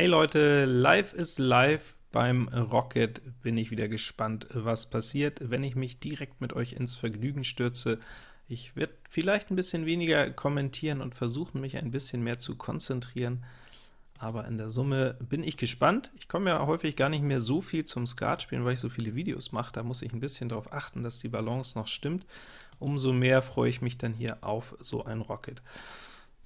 Hey Leute, live ist live. Beim Rocket bin ich wieder gespannt, was passiert, wenn ich mich direkt mit euch ins Vergnügen stürze. Ich werde vielleicht ein bisschen weniger kommentieren und versuchen, mich ein bisschen mehr zu konzentrieren, aber in der Summe bin ich gespannt. Ich komme ja häufig gar nicht mehr so viel zum Skat spielen, weil ich so viele Videos mache. Da muss ich ein bisschen darauf achten, dass die Balance noch stimmt. Umso mehr freue ich mich dann hier auf so ein Rocket.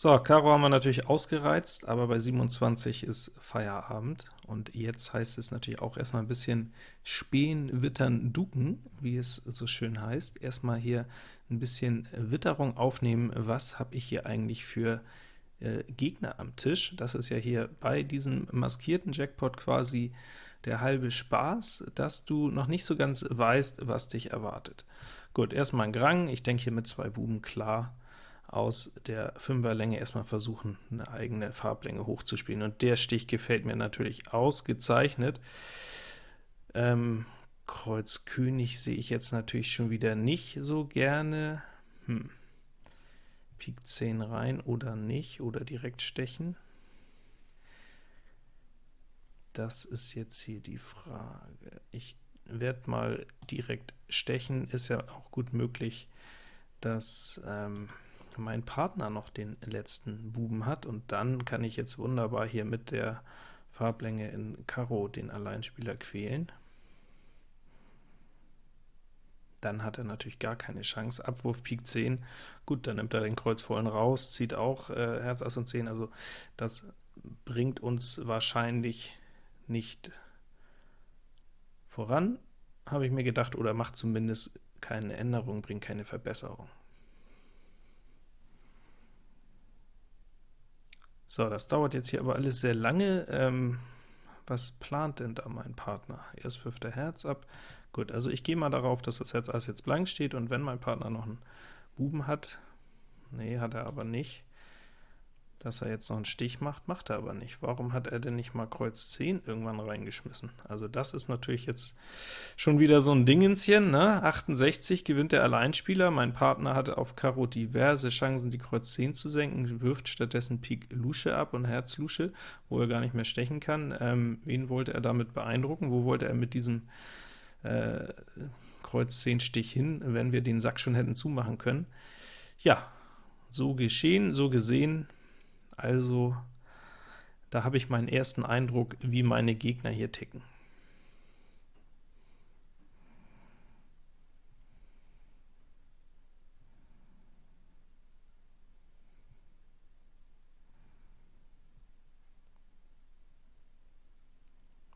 So, Karo haben wir natürlich ausgereizt, aber bei 27 ist Feierabend, und jetzt heißt es natürlich auch erstmal ein bisschen spähen, wittern, duken, wie es so schön heißt. Erstmal hier ein bisschen Witterung aufnehmen, was habe ich hier eigentlich für äh, Gegner am Tisch. Das ist ja hier bei diesem maskierten Jackpot quasi der halbe Spaß, dass du noch nicht so ganz weißt, was dich erwartet. Gut, erstmal ein Grang, ich denke hier mit zwei Buben klar, aus der Fünferlänge erstmal versuchen, eine eigene Farblänge hochzuspielen. Und der Stich gefällt mir natürlich ausgezeichnet. Ähm, Kreuz König sehe ich jetzt natürlich schon wieder nicht so gerne. Hm. Pik 10 rein oder nicht, oder direkt stechen. Das ist jetzt hier die Frage. Ich werde mal direkt stechen, ist ja auch gut möglich, dass ähm, mein Partner noch den letzten Buben hat, und dann kann ich jetzt wunderbar hier mit der Farblänge in Karo den Alleinspieler quälen. Dann hat er natürlich gar keine Chance. Abwurf Pik 10, gut, dann nimmt er den Kreuz vollen raus, zieht auch äh, Herz, Ass und 10, also das bringt uns wahrscheinlich nicht voran, habe ich mir gedacht, oder macht zumindest keine Änderung, bringt keine Verbesserung. So, das dauert jetzt hier aber alles sehr lange. Ähm, was plant denn da mein Partner? Erst wirft er Herz ab. Gut, also ich gehe mal darauf, dass das Herz Ass jetzt blank steht, und wenn mein Partner noch einen Buben hat, nee, hat er aber nicht, dass er jetzt noch einen Stich macht, macht er aber nicht. Warum hat er denn nicht mal Kreuz 10 irgendwann reingeschmissen? Also das ist natürlich jetzt schon wieder so ein Dingenschen, ne? 68 gewinnt der Alleinspieler, mein Partner hatte auf Karo diverse Chancen, die Kreuz 10 zu senken, wirft stattdessen Pik Lusche ab und Herz Lusche, wo er gar nicht mehr stechen kann. Ähm, wen wollte er damit beeindrucken? Wo wollte er mit diesem äh, Kreuz 10 Stich hin, wenn wir den Sack schon hätten zumachen können? Ja, so geschehen, so gesehen, also da habe ich meinen ersten Eindruck, wie meine Gegner hier ticken.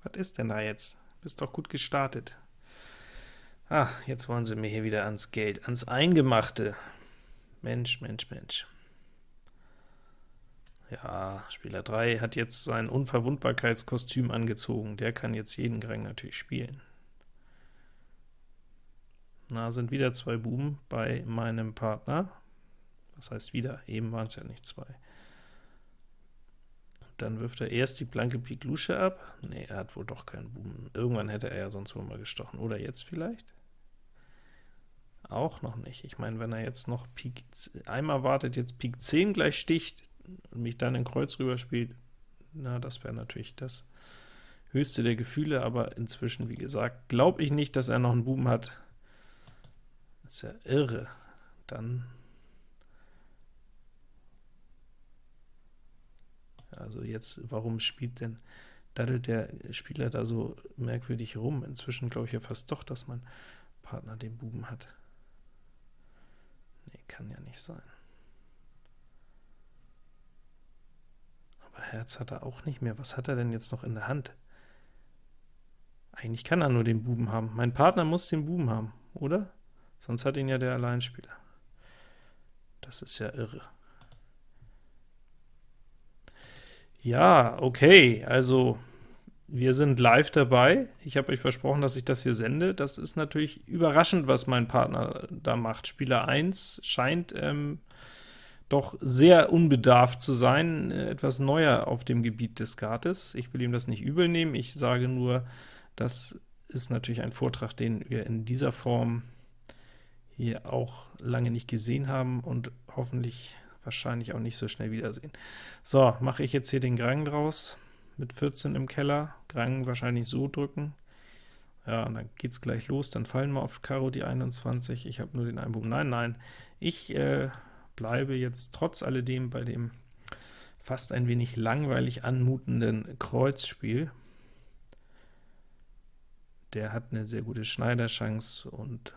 Was ist denn da jetzt? Bist doch gut gestartet. Ah, jetzt wollen sie mir hier wieder ans Geld, ans Eingemachte. Mensch, Mensch, Mensch. Ja, Spieler 3 hat jetzt sein Unverwundbarkeitskostüm angezogen, der kann jetzt jeden Grang natürlich spielen. Na, sind wieder zwei Buben bei meinem Partner. Das heißt wieder, eben waren es ja nicht zwei. Dann wirft er erst die blanke Pik Lusche ab. Ne, er hat wohl doch keinen Buben. Irgendwann hätte er ja sonst wohl mal gestochen. Oder jetzt vielleicht? Auch noch nicht. Ich meine, wenn er jetzt noch Pik, einmal wartet, jetzt Pik 10 gleich sticht, und mich dann in Kreuz rüberspielt, na, das wäre natürlich das höchste der Gefühle, aber inzwischen, wie gesagt, glaube ich nicht, dass er noch einen Buben hat. Das ist ja irre. Dann Also jetzt, warum spielt denn, daddelt der Spieler da so merkwürdig rum? Inzwischen glaube ich ja fast doch, dass mein Partner den Buben hat. Nee, kann ja nicht sein. Herz hat er auch nicht mehr. Was hat er denn jetzt noch in der Hand? Eigentlich kann er nur den Buben haben. Mein Partner muss den Buben haben, oder? Sonst hat ihn ja der Alleinspieler. Das ist ja irre. Ja, okay, also wir sind live dabei. Ich habe euch versprochen, dass ich das hier sende. Das ist natürlich überraschend, was mein Partner da macht. Spieler 1 scheint ähm, doch sehr unbedarft zu sein, äh, etwas neuer auf dem Gebiet des Skates. Ich will ihm das nicht übel nehmen, ich sage nur, das ist natürlich ein Vortrag, den wir in dieser Form hier auch lange nicht gesehen haben und hoffentlich wahrscheinlich auch nicht so schnell wiedersehen. So, mache ich jetzt hier den Grang draus. mit 14 im Keller, Grang wahrscheinlich so drücken. Ja, und dann geht's gleich los, dann fallen wir auf Karo die 21, ich habe nur den Einbuben. Nein, nein, ich äh, bleibe jetzt trotz alledem bei dem fast ein wenig langweilig anmutenden Kreuzspiel. Der hat eine sehr gute Schneiderchance und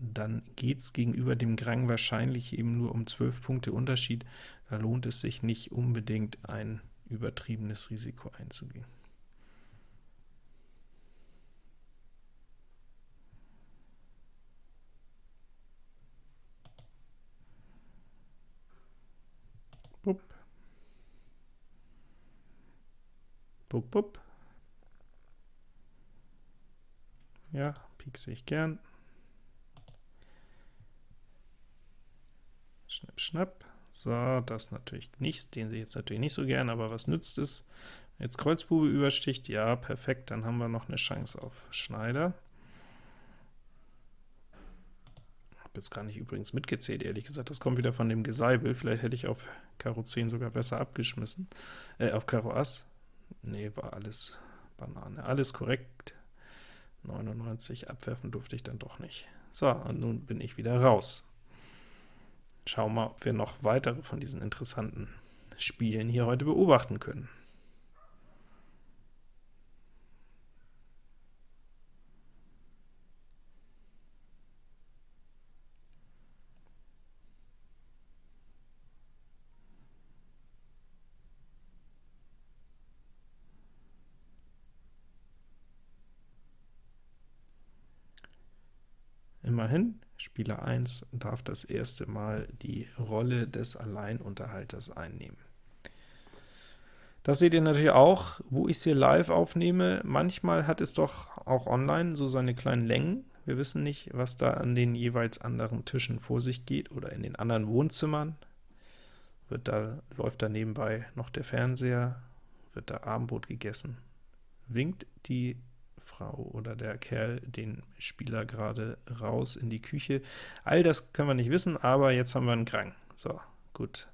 dann geht es gegenüber dem Grang wahrscheinlich eben nur um 12 Punkte Unterschied. Da lohnt es sich nicht unbedingt ein übertriebenes Risiko einzugehen. Bup. Bup, bup. Ja, piekse ich gern. Schnipp, schnapp. So, das natürlich nicht, den sehe ich jetzt natürlich nicht so gern, aber was nützt es? Jetzt Kreuzbube übersticht, ja, perfekt, dann haben wir noch eine Chance auf Schneider. Habe jetzt gar nicht übrigens mitgezählt, ehrlich gesagt, das kommt wieder von dem Geseibel, vielleicht hätte ich auf Karo 10 sogar besser abgeschmissen, äh, auf Karo Ass. Nee, war alles Banane, alles korrekt. 99, abwerfen durfte ich dann doch nicht. So, und nun bin ich wieder raus. Schauen wir mal, ob wir noch weitere von diesen interessanten Spielen hier heute beobachten können. Immerhin, Spieler 1 darf das erste Mal die Rolle des Alleinunterhalters einnehmen. Das seht ihr natürlich auch, wo ich es hier live aufnehme. Manchmal hat es doch auch online so seine kleinen Längen. Wir wissen nicht, was da an den jeweils anderen Tischen vor sich geht oder in den anderen Wohnzimmern. Wird da, läuft da nebenbei noch der Fernseher, wird da Abendbrot gegessen. Winkt die Frau oder der Kerl den Spieler gerade raus in die Küche. All das können wir nicht wissen, aber jetzt haben wir einen Krang. So, gut.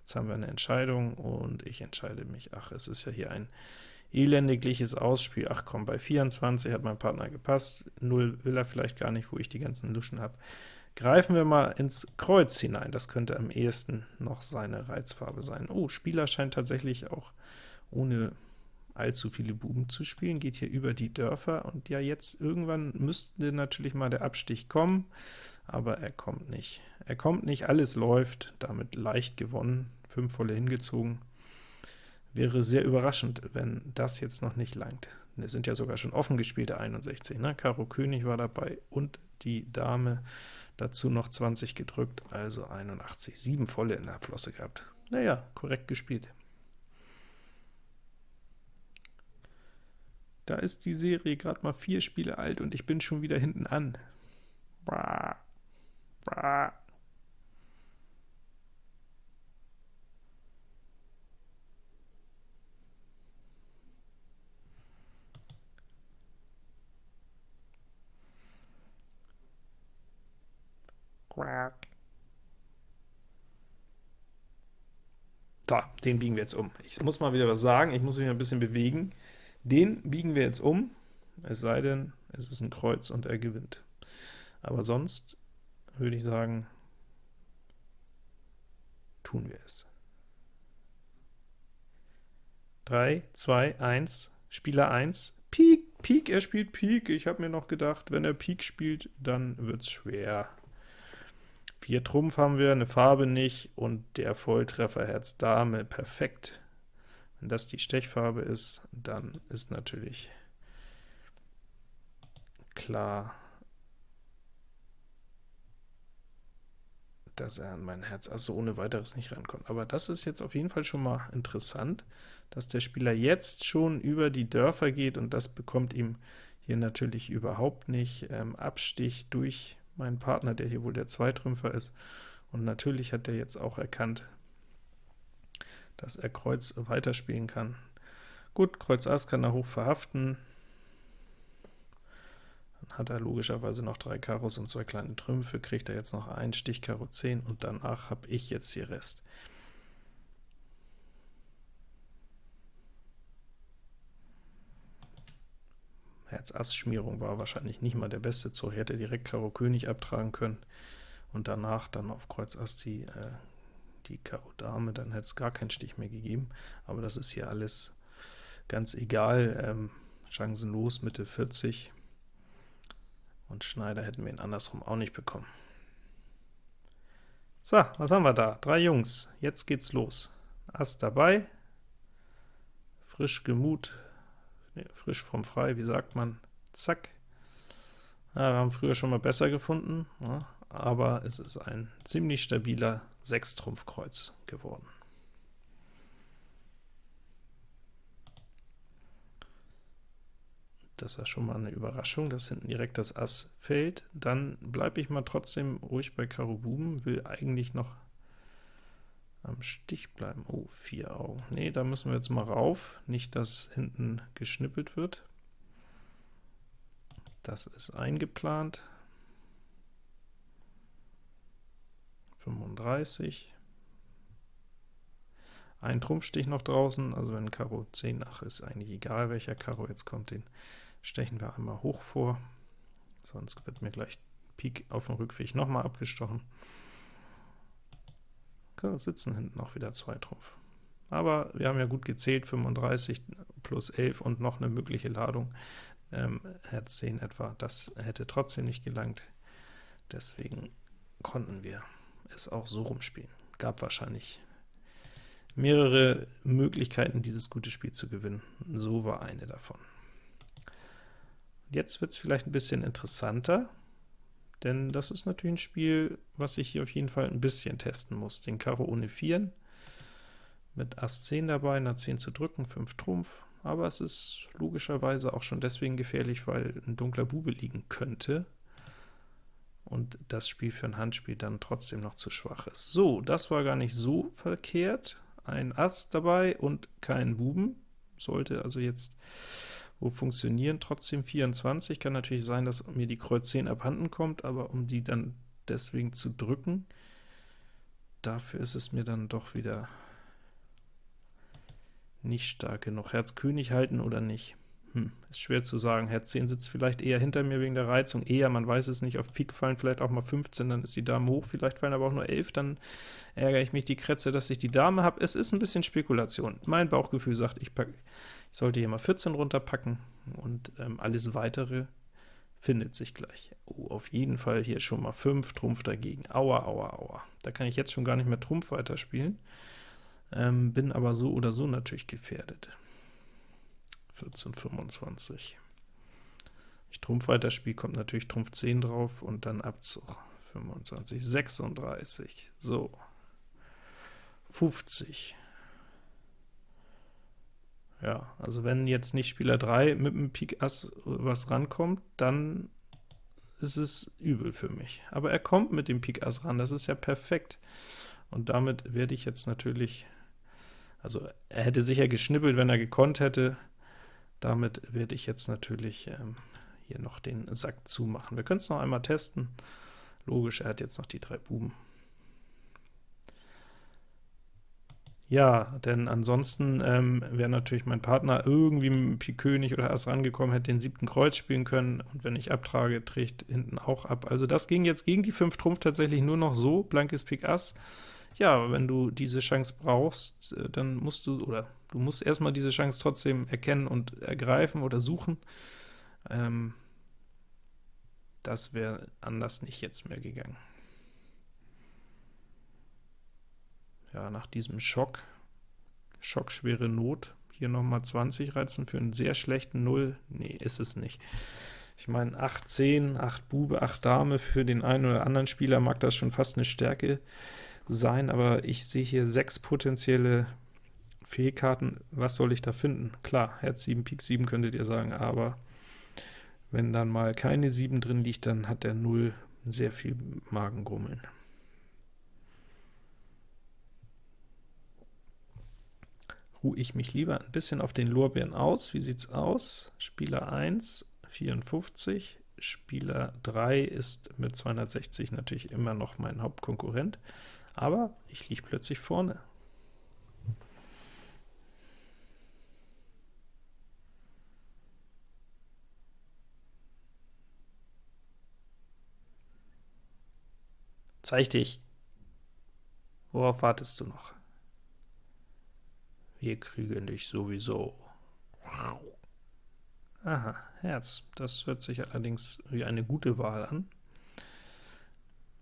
Jetzt haben wir eine Entscheidung und ich entscheide mich. Ach, es ist ja hier ein elendigliches Ausspiel. Ach komm, bei 24 hat mein Partner gepasst. 0 will er vielleicht gar nicht, wo ich die ganzen Luschen habe. Greifen wir mal ins Kreuz hinein. Das könnte am ehesten noch seine Reizfarbe sein. Oh, Spieler scheint tatsächlich auch ohne allzu viele Buben zu spielen, geht hier über die Dörfer, und ja, jetzt irgendwann müsste natürlich mal der Abstich kommen, aber er kommt nicht. Er kommt nicht, alles läuft, damit leicht gewonnen, 5 volle hingezogen. Wäre sehr überraschend, wenn das jetzt noch nicht langt. Es sind ja sogar schon offen gespielte 61, ne? Karo König war dabei und die Dame, dazu noch 20 gedrückt, also 81, 7 volle in der Flosse gehabt. Naja, korrekt gespielt. Da ist die Serie gerade mal vier Spiele alt und ich bin schon wieder hinten an. Bra. Bra. So, den biegen wir jetzt um. Ich muss mal wieder was sagen, ich muss mich ein bisschen bewegen. Den biegen wir jetzt um, es sei denn, es ist ein Kreuz und er gewinnt. Aber sonst würde ich sagen, tun wir es. 3, 2, 1, Spieler 1, Pik, Pik, er spielt Pik. Ich habe mir noch gedacht, wenn er Pik spielt, dann wird es schwer. 4 Trumpf haben wir, eine Farbe nicht, und der Volltreffer Herz Dame, perfekt. Das die Stechfarbe ist, dann ist natürlich klar, dass er an mein Herz also ohne weiteres nicht rankommt. Aber das ist jetzt auf jeden Fall schon mal interessant, dass der Spieler jetzt schon über die Dörfer geht, und das bekommt ihm hier natürlich überhaupt nicht ähm, Abstich durch meinen Partner, der hier wohl der Zweitrümpfer ist. Und natürlich hat er jetzt auch erkannt, dass er Kreuz weiterspielen kann. Gut, Kreuz Ass kann er hoch verhaften. Dann hat er logischerweise noch drei Karos und zwei kleine Trümpfe, kriegt er jetzt noch einen Stich Karo 10, und danach habe ich jetzt hier Rest. Herz-Ass-Schmierung war wahrscheinlich nicht mal der beste Zug. Hätte direkt Karo König abtragen können und danach dann auf Kreuz Ass die, äh, die Karo Dame, dann hätte es gar keinen Stich mehr gegeben. Aber das ist hier alles ganz egal. Ähm, chancenlos, Mitte 40. Und Schneider hätten wir ihn andersrum auch nicht bekommen. So, was haben wir da? Drei Jungs. Jetzt geht's los. Ass dabei, frisch Gemut, nee, frisch vom Frei, wie sagt man, zack. Ja, wir haben früher schon mal besser gefunden, ja, aber es ist ein ziemlich stabiler Sechstrumpfkreuz geworden. Das ist schon mal eine Überraschung, dass hinten direkt das Ass fällt. Dann bleibe ich mal trotzdem ruhig bei Karo Buben, will eigentlich noch am Stich bleiben. Oh, vier Augen. Nee, da müssen wir jetzt mal rauf, nicht, dass hinten geschnippelt wird. Das ist eingeplant. 35. Ein Trumpfstich noch draußen, also wenn Karo 10, ach, ist eigentlich egal, welcher Karo jetzt kommt, den stechen wir einmal hoch vor, sonst wird mir gleich Pik auf dem Rückweg nochmal abgestochen. Okay, sitzen hinten noch wieder zwei Trumpf. Aber wir haben ja gut gezählt, 35 plus 11 und noch eine mögliche Ladung, ähm, Herz 10 etwa, das hätte trotzdem nicht gelangt. Deswegen konnten wir es auch so rumspielen. Gab wahrscheinlich mehrere Möglichkeiten, dieses gute Spiel zu gewinnen. So war eine davon. Jetzt wird es vielleicht ein bisschen interessanter, denn das ist natürlich ein Spiel, was ich hier auf jeden Fall ein bisschen testen muss. Den Karo ohne 4 mit Ass 10 dabei, nach 10 zu drücken, 5 Trumpf, aber es ist logischerweise auch schon deswegen gefährlich, weil ein dunkler Bube liegen könnte und das Spiel für ein Handspiel dann trotzdem noch zu schwach ist. So, das war gar nicht so verkehrt. Ein Ass dabei und kein Buben. Sollte also jetzt wo funktionieren. Trotzdem 24, kann natürlich sein, dass mir die Kreuz 10 abhanden kommt, aber um die dann deswegen zu drücken, dafür ist es mir dann doch wieder nicht stark genug. Herz König halten oder nicht? Hm, ist schwer zu sagen. Herz 10 sitzt vielleicht eher hinter mir wegen der Reizung, eher, man weiß es nicht, auf Pik fallen vielleicht auch mal 15, dann ist die Dame hoch, vielleicht fallen aber auch nur 11, dann ärgere ich mich die Kretze, dass ich die Dame habe. Es ist ein bisschen Spekulation. Mein Bauchgefühl sagt, ich, pack, ich sollte hier mal 14 runterpacken, und ähm, alles weitere findet sich gleich. Oh, auf jeden Fall hier schon mal 5 Trumpf dagegen. Aua, aua, aua. Da kann ich jetzt schon gar nicht mehr Trumpf weiterspielen, ähm, bin aber so oder so natürlich gefährdet. 14, 25. Ich Trumpf weiterspiele, kommt natürlich Trumpf 10 drauf und dann Abzug. 25, 36, so. 50. Ja, also wenn jetzt nicht Spieler 3 mit dem Pik Ass was rankommt, dann ist es übel für mich. Aber er kommt mit dem Pik Ass ran, das ist ja perfekt. Und damit werde ich jetzt natürlich, also er hätte sicher geschnippelt, wenn er gekonnt hätte, damit werde ich jetzt natürlich ähm, hier noch den Sack zumachen. Wir können es noch einmal testen. Logisch, er hat jetzt noch die drei Buben. Ja, denn ansonsten ähm, wäre natürlich mein Partner irgendwie mit Pik König oder Ass rangekommen, hätte den siebten Kreuz spielen können, und wenn ich abtrage, trägt hinten auch ab. Also das ging jetzt gegen die 5 Trumpf tatsächlich nur noch so, blankes Pik Ass. Ja, wenn du diese Chance brauchst, äh, dann musst du, oder Du musst erstmal diese Chance trotzdem erkennen und ergreifen oder suchen. Ähm, das wäre anders nicht jetzt mehr gegangen. Ja, nach diesem Schock, schockschwere Not, hier nochmal 20 reizen für einen sehr schlechten 0. Nee, ist es nicht. Ich meine, 8 10, 8 Bube, 8 Dame, für den einen oder anderen Spieler mag das schon fast eine Stärke sein, aber ich sehe hier sechs potenzielle Fehlkarten, was soll ich da finden? Klar, Herz 7, Pik 7 könntet ihr sagen, aber wenn dann mal keine 7 drin liegt, dann hat der 0 sehr viel Magengrummeln. Ruhe ich mich lieber ein bisschen auf den Lorbeeren aus. Wie sieht's aus? Spieler 1, 54, Spieler 3 ist mit 260 natürlich immer noch mein Hauptkonkurrent, aber ich liege plötzlich vorne. Zeig dich! Worauf wartest du noch? Wir kriegen dich sowieso. Aha, Herz. Das hört sich allerdings wie eine gute Wahl an.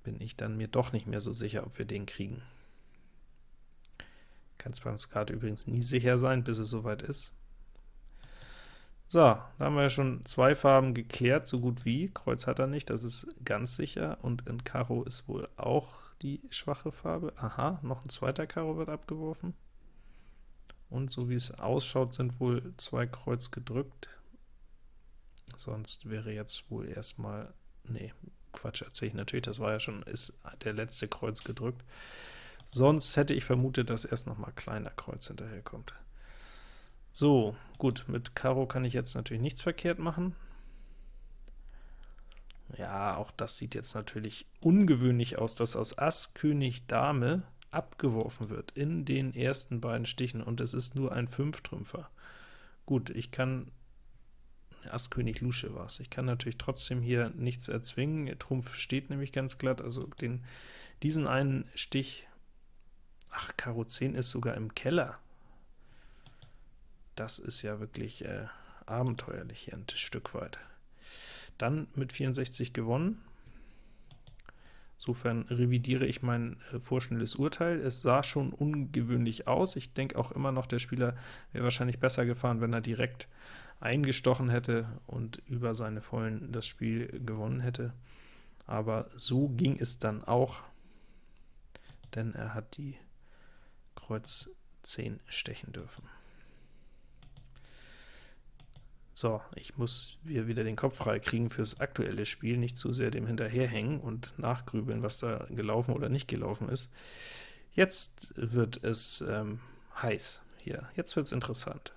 Bin ich dann mir doch nicht mehr so sicher, ob wir den kriegen. Kann es beim Skat übrigens nie sicher sein, bis es soweit ist. So, da haben wir ja schon zwei Farben geklärt, so gut wie. Kreuz hat er nicht, das ist ganz sicher, und in Karo ist wohl auch die schwache Farbe. Aha, noch ein zweiter Karo wird abgeworfen. Und so wie es ausschaut, sind wohl zwei Kreuz gedrückt. Sonst wäre jetzt wohl erstmal, nee, Quatsch erzähle ich natürlich, das war ja schon, ist der letzte Kreuz gedrückt. Sonst hätte ich vermutet, dass erst noch mal kleiner Kreuz hinterherkommt. So, gut, mit Karo kann ich jetzt natürlich nichts verkehrt machen. Ja, auch das sieht jetzt natürlich ungewöhnlich aus, dass aus Ass, König, Dame abgeworfen wird in den ersten beiden Stichen, und es ist nur ein Fünftrümpfer. Gut, ich kann Ass König Lusche war es. Ich kann natürlich trotzdem hier nichts erzwingen. Trumpf steht nämlich ganz glatt, also den, diesen einen Stich, ach, Karo 10 ist sogar im Keller. Das ist ja wirklich äh, abenteuerlich hier ein Stück weit. Dann mit 64 gewonnen. Insofern revidiere ich mein äh, vorschnelles Urteil. Es sah schon ungewöhnlich aus. Ich denke auch immer noch, der Spieler wäre wahrscheinlich besser gefahren, wenn er direkt eingestochen hätte und über seine Vollen das Spiel gewonnen hätte. Aber so ging es dann auch, denn er hat die Kreuz 10 stechen dürfen. So, ich muss hier wieder den Kopf frei kriegen fürs aktuelle Spiel, nicht zu sehr dem hinterherhängen und nachgrübeln, was da gelaufen oder nicht gelaufen ist. Jetzt wird es ähm, heiß hier, jetzt wird es interessant.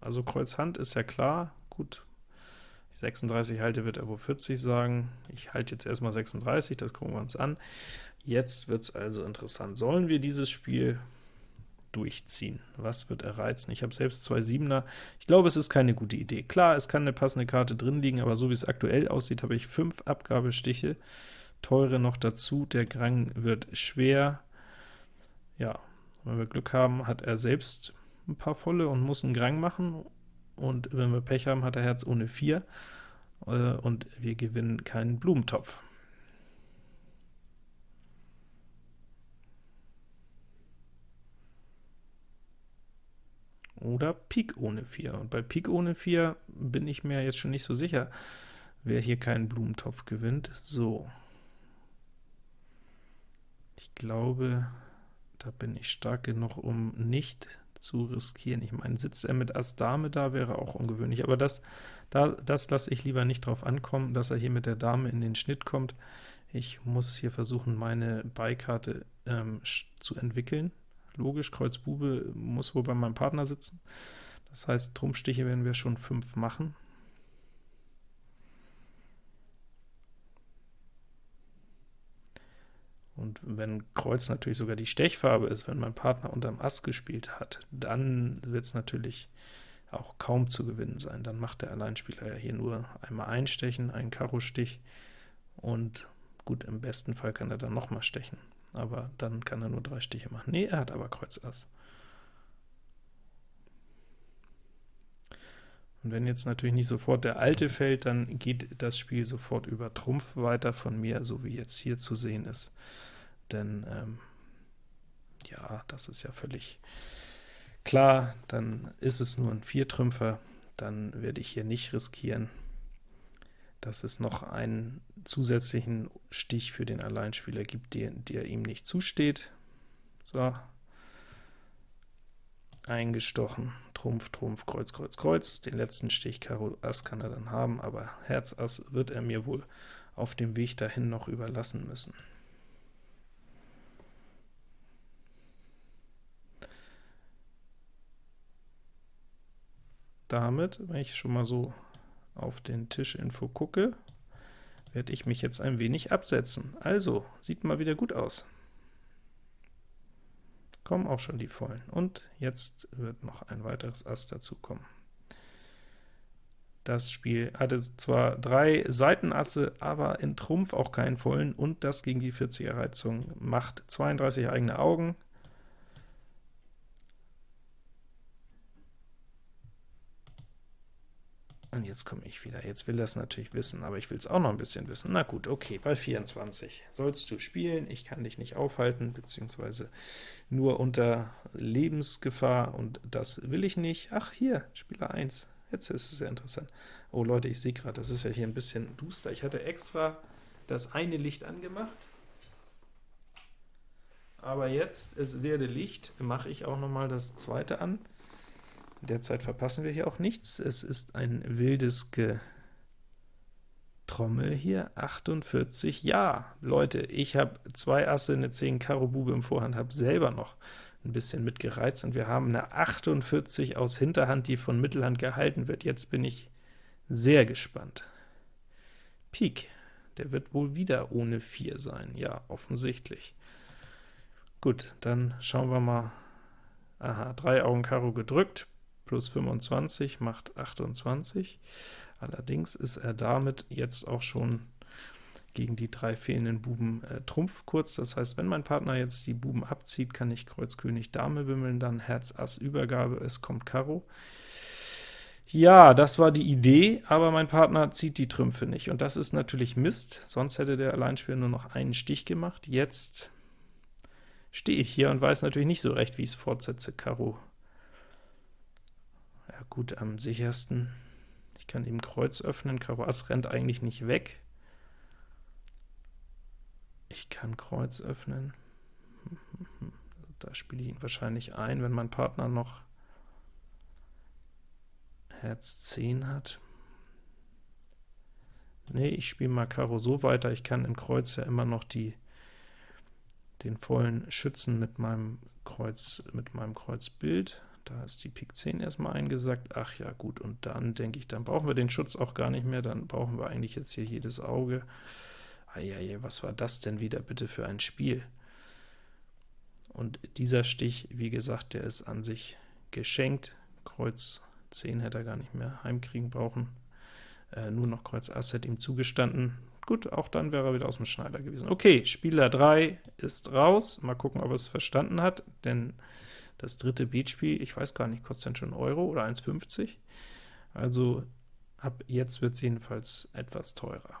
Also Kreuz Hand ist ja klar, gut, 36 halte, wird er wohl 40 sagen. Ich halte jetzt erstmal 36, das gucken wir uns an. Jetzt wird es also interessant. Sollen wir dieses Spiel durchziehen. Was wird er reizen? Ich habe selbst zwei Siebener. Ich glaube, es ist keine gute Idee. Klar, es kann eine passende Karte drin liegen, aber so wie es aktuell aussieht, habe ich fünf Abgabestiche, teure noch dazu. Der Grang wird schwer. Ja, wenn wir Glück haben, hat er selbst ein paar volle und muss einen Grang machen, und wenn wir Pech haben, hat er Herz ohne 4, äh, und wir gewinnen keinen Blumentopf. Oder Pik ohne 4. Und bei Pik ohne 4 bin ich mir jetzt schon nicht so sicher, wer hier keinen Blumentopf gewinnt. So. Ich glaube, da bin ich stark genug, um nicht zu riskieren. Ich meine, sitzt er mit Ass Dame da, wäre auch ungewöhnlich, aber das, da, das lasse ich lieber nicht drauf ankommen, dass er hier mit der Dame in den Schnitt kommt. Ich muss hier versuchen, meine Beikarte ähm, zu entwickeln. Logisch, Kreuz Bube muss wohl bei meinem Partner sitzen. Das heißt, Trumpfstiche werden wir schon 5 machen. Und wenn Kreuz natürlich sogar die Stechfarbe ist, wenn mein Partner unterm Ass gespielt hat, dann wird es natürlich auch kaum zu gewinnen sein. Dann macht der Alleinspieler ja hier nur einmal einstechen, einen Karo-Stich, und gut, im besten Fall kann er dann nochmal stechen aber dann kann er nur drei Stiche machen. Nee, er hat aber Kreuz Ass. Und wenn jetzt natürlich nicht sofort der alte fällt, dann geht das Spiel sofort über Trumpf weiter von mir, so wie jetzt hier zu sehen ist. Denn, ähm, ja, das ist ja völlig klar, dann ist es nur ein Viertrümpfer, dann werde ich hier nicht riskieren, dass es noch einen zusätzlichen Stich für den Alleinspieler gibt, der, der ihm nicht zusteht. So, eingestochen, Trumpf, Trumpf, Kreuz, Kreuz, Kreuz. Den letzten Stich Karo Ass kann er dann haben, aber Herz Ass wird er mir wohl auf dem Weg dahin noch überlassen müssen. Damit, wenn ich schon mal so auf den Tischinfo gucke, werde ich mich jetzt ein wenig absetzen. Also, sieht mal wieder gut aus. Kommen auch schon die Vollen. Und jetzt wird noch ein weiteres Ass dazu kommen. Das Spiel hatte zwar drei Seitenasse, aber in Trumpf auch keinen vollen, und das gegen die 40er Reizung macht 32 eigene Augen. Jetzt komme ich wieder. Jetzt will das natürlich wissen, aber ich will es auch noch ein bisschen wissen. Na gut, okay, bei 24 sollst du spielen. Ich kann dich nicht aufhalten, beziehungsweise nur unter Lebensgefahr, und das will ich nicht. Ach, hier, Spieler 1. Jetzt ist es sehr interessant. Oh Leute, ich sehe gerade, das ist ja hier ein bisschen duster. Ich hatte extra das eine Licht angemacht, aber jetzt, es werde Licht, mache ich auch noch mal das zweite an. Derzeit verpassen wir hier auch nichts. Es ist ein wildes Getrommel hier. 48, ja, Leute, ich habe zwei Asse, eine 10 Karo Bube im Vorhand, habe selber noch ein bisschen mitgereizt, und wir haben eine 48 aus Hinterhand, die von Mittelhand gehalten wird. Jetzt bin ich sehr gespannt. Pik, der wird wohl wieder ohne 4 sein, ja, offensichtlich. Gut, dann schauen wir mal. Aha, 3 Augen Karo gedrückt, plus 25 macht 28. Allerdings ist er damit jetzt auch schon gegen die drei fehlenden Buben äh, Trumpf kurz. Das heißt, wenn mein Partner jetzt die Buben abzieht, kann ich Kreuz König Dame wimmeln, dann Herz Ass Übergabe, es kommt Karo. Ja, das war die Idee, aber mein Partner zieht die Trümpfe nicht, und das ist natürlich Mist, sonst hätte der Alleinspieler nur noch einen Stich gemacht. Jetzt stehe ich hier und weiß natürlich nicht so recht, wie ich es fortsetze. Karo gut, am sichersten. Ich kann eben Kreuz öffnen, Karo Ass rennt eigentlich nicht weg. Ich kann Kreuz öffnen. Da spiele ich ihn wahrscheinlich ein, wenn mein Partner noch Herz 10 hat. Nee, ich spiele mal Karo so weiter, ich kann im Kreuz ja immer noch die, den vollen Schützen mit meinem Kreuz, mit meinem Kreuzbild. Da ist die Pik 10 erstmal eingesackt. Ach ja, gut, und dann denke ich, dann brauchen wir den Schutz auch gar nicht mehr, dann brauchen wir eigentlich jetzt hier jedes Auge. Eieiei, was war das denn wieder bitte für ein Spiel? Und dieser Stich, wie gesagt, der ist an sich geschenkt. Kreuz 10 hätte er gar nicht mehr heimkriegen brauchen. Äh, nur noch Kreuz Ass hätte ihm zugestanden. Gut, auch dann wäre er wieder aus dem Schneider gewesen. Okay, Spieler 3 ist raus. Mal gucken, ob er es verstanden hat, denn das dritte Beatspiel, ich weiß gar nicht, kostet dann schon Euro oder 1,50. Also ab jetzt wird es jedenfalls etwas teurer.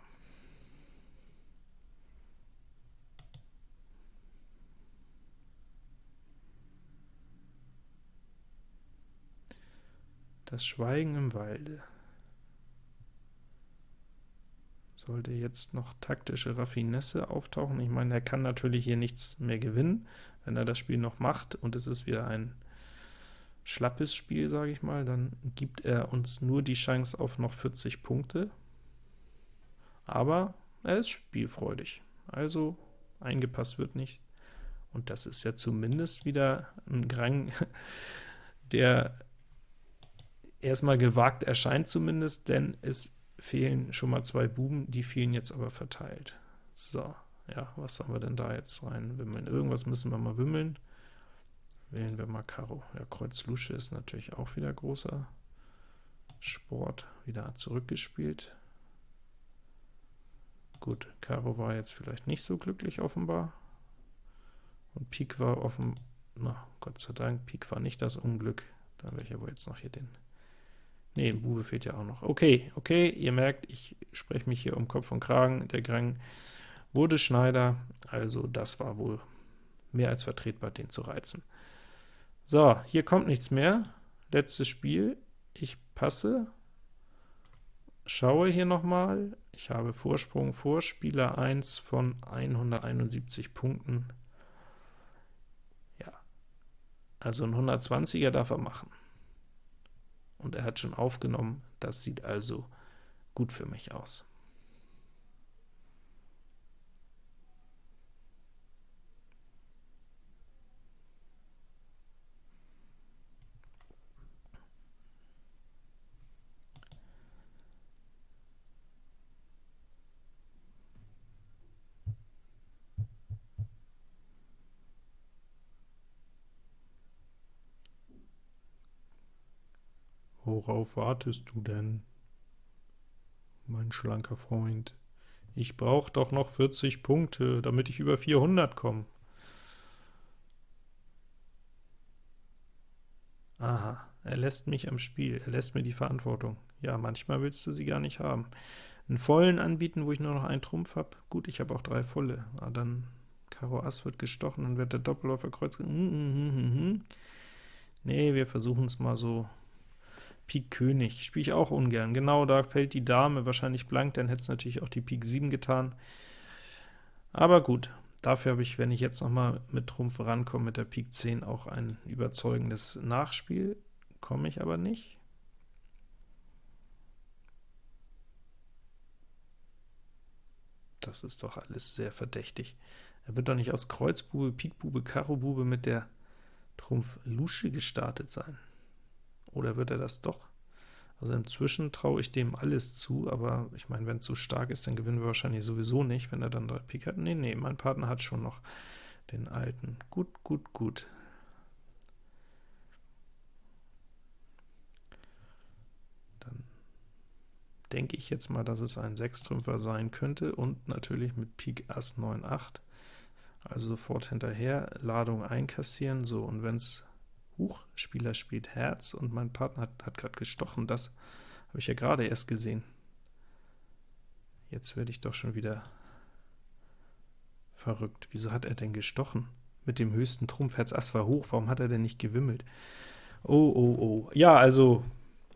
Das Schweigen im Walde. Sollte jetzt noch taktische Raffinesse auftauchen. Ich meine, er kann natürlich hier nichts mehr gewinnen, wenn er das Spiel noch macht, und es ist wieder ein schlappes Spiel, sage ich mal, dann gibt er uns nur die Chance auf noch 40 Punkte, aber er ist spielfreudig, also eingepasst wird nicht, und das ist ja zumindest wieder ein Grang, der erstmal gewagt erscheint zumindest, denn es fehlen schon mal zwei Buben, die fehlen jetzt aber verteilt. So, ja, was sollen wir denn da jetzt rein wimmeln? Irgendwas müssen wir mal wimmeln. Wählen wir mal Karo. Ja, Kreuz Lusche ist natürlich auch wieder großer Sport. Wieder zurückgespielt. Gut, Karo war jetzt vielleicht nicht so glücklich offenbar. Und Pik war offen, na, Gott sei Dank, Pik war nicht das Unglück. Dann wäre ich aber jetzt noch hier den Ne, Bube fehlt ja auch noch. Okay, okay, ihr merkt, ich spreche mich hier um Kopf und Kragen. Der Grang wurde Schneider, also das war wohl mehr als vertretbar, den zu reizen. So, hier kommt nichts mehr. Letztes Spiel. Ich passe, schaue hier nochmal. Ich habe Vorsprung vor Spieler 1 von 171 Punkten. Ja, also ein 120er darf er machen und er hat schon aufgenommen. Das sieht also gut für mich aus. Worauf wartest du denn? mein schlanker Freund. Ich brauche doch noch 40 Punkte, damit ich über 400 komme. Aha, er lässt mich am Spiel, er lässt mir die Verantwortung. Ja, manchmal willst du sie gar nicht haben. Einen vollen anbieten, wo ich nur noch einen Trumpf habe? Gut, ich habe auch drei volle. Ah, dann Karo Ass wird gestochen, dann wird der Doppelläufer Kreuz... Mm, mm, mm, nee, wir versuchen es mal so. Pik König spiele ich auch ungern. Genau, da fällt die Dame wahrscheinlich blank, dann hätte es natürlich auch die Pik 7 getan. Aber gut, dafür habe ich, wenn ich jetzt noch mal mit Trumpf rankomme, mit der Pik 10 auch ein überzeugendes Nachspiel. Komme ich aber nicht. Das ist doch alles sehr verdächtig. Er wird doch nicht aus Kreuzbube, Pikbube, Karobube mit der Trumpf Lusche gestartet sein. Oder wird er das doch? Also inzwischen traue ich dem alles zu, aber ich meine, wenn es so stark ist, dann gewinnen wir wahrscheinlich sowieso nicht, wenn er dann drei Pik hat. Nee, nee, mein Partner hat schon noch den alten. Gut, gut, gut. Dann denke ich jetzt mal, dass es ein Sechstrümpfer sein könnte, und natürlich mit Pik Ass 9, 8. Also sofort hinterher, Ladung einkassieren, so, und wenn es Huch, Spieler spielt Herz und mein Partner hat, hat gerade gestochen. Das habe ich ja gerade erst gesehen. Jetzt werde ich doch schon wieder verrückt. Wieso hat er denn gestochen? Mit dem höchsten Trumpf, Herz Ass war hoch, warum hat er denn nicht gewimmelt? Oh, oh, oh. Ja, also,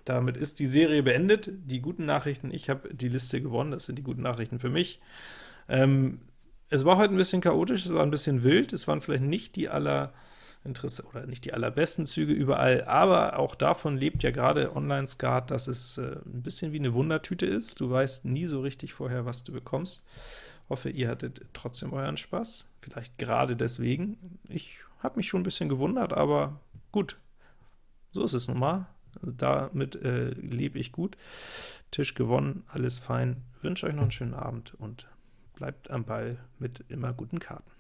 damit ist die Serie beendet. Die guten Nachrichten, ich habe die Liste gewonnen, das sind die guten Nachrichten für mich. Ähm, es war heute ein bisschen chaotisch, es war ein bisschen wild, es waren vielleicht nicht die aller interessant oder nicht die allerbesten Züge überall, aber auch davon lebt ja gerade Online-Skat, dass es äh, ein bisschen wie eine Wundertüte ist. Du weißt nie so richtig vorher, was du bekommst. Hoffe, ihr hattet trotzdem euren Spaß, vielleicht gerade deswegen. Ich habe mich schon ein bisschen gewundert, aber gut, so ist es nun mal. Damit äh, lebe ich gut. Tisch gewonnen, alles fein. Wünsche euch noch einen schönen Abend und bleibt am Ball mit immer guten Karten.